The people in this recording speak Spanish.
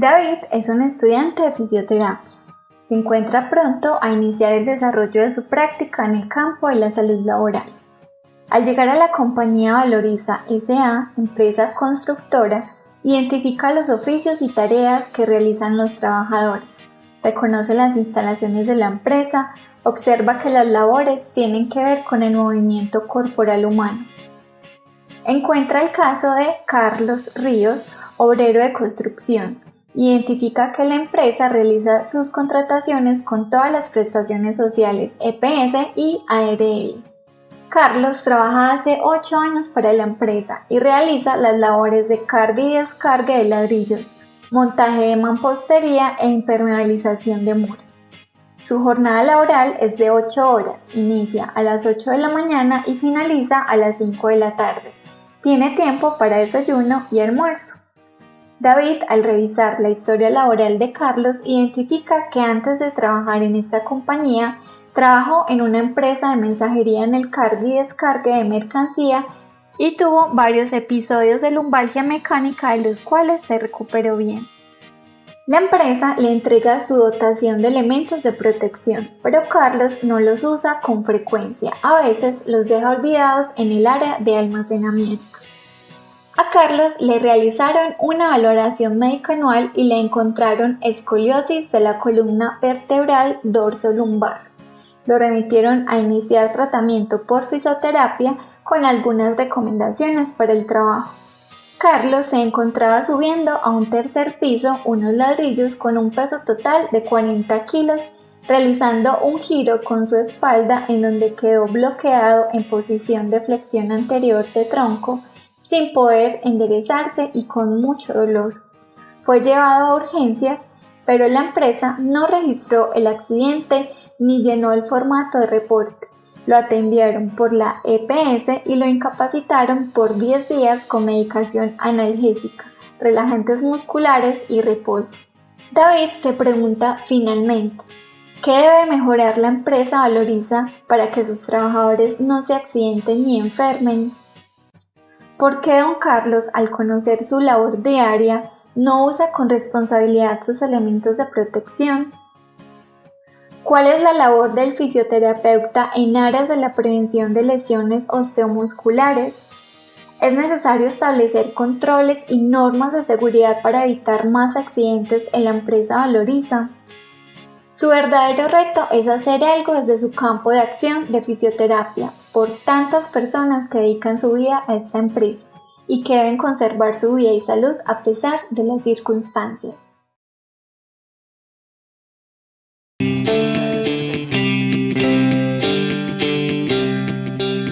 David es un estudiante de fisioterapia. Se encuentra pronto a iniciar el desarrollo de su práctica en el campo de la salud laboral. Al llegar a la compañía Valoriza SA, empresa constructora, identifica los oficios y tareas que realizan los trabajadores, reconoce las instalaciones de la empresa, observa que las labores tienen que ver con el movimiento corporal humano. Encuentra el caso de Carlos Ríos, obrero de construcción, Identifica que la empresa realiza sus contrataciones con todas las prestaciones sociales EPS y ARL. Carlos trabaja hace 8 años para la empresa y realiza las labores de carga y descarga de ladrillos, montaje de mampostería e impermeabilización de muros. Su jornada laboral es de 8 horas, inicia a las 8 de la mañana y finaliza a las 5 de la tarde. Tiene tiempo para desayuno y almuerzo. David, al revisar la historia laboral de Carlos, identifica que antes de trabajar en esta compañía, trabajó en una empresa de mensajería en el carga y descargue de mercancía y tuvo varios episodios de lumbalgia mecánica de los cuales se recuperó bien. La empresa le entrega su dotación de elementos de protección, pero Carlos no los usa con frecuencia, a veces los deja olvidados en el área de almacenamiento. A Carlos le realizaron una valoración médica anual y le encontraron escoliosis de la columna vertebral dorso-lumbar. Lo remitieron a iniciar tratamiento por fisioterapia con algunas recomendaciones para el trabajo. Carlos se encontraba subiendo a un tercer piso unos ladrillos con un peso total de 40 kilos, realizando un giro con su espalda en donde quedó bloqueado en posición de flexión anterior de tronco sin poder enderezarse y con mucho dolor. Fue llevado a urgencias, pero la empresa no registró el accidente ni llenó el formato de reporte. Lo atendieron por la EPS y lo incapacitaron por 10 días con medicación analgésica, relajantes musculares y reposo. David se pregunta finalmente, ¿qué debe mejorar la empresa Valoriza para que sus trabajadores no se accidenten ni enfermen? ¿Por qué don Carlos, al conocer su labor diaria, no usa con responsabilidad sus elementos de protección? ¿Cuál es la labor del fisioterapeuta en aras de la prevención de lesiones osteomusculares? Es necesario establecer controles y normas de seguridad para evitar más accidentes en la empresa Valoriza. Su verdadero reto es hacer algo desde su campo de acción de fisioterapia por tantas personas que dedican su vida a esta empresa y que deben conservar su vida y salud a pesar de las circunstancias.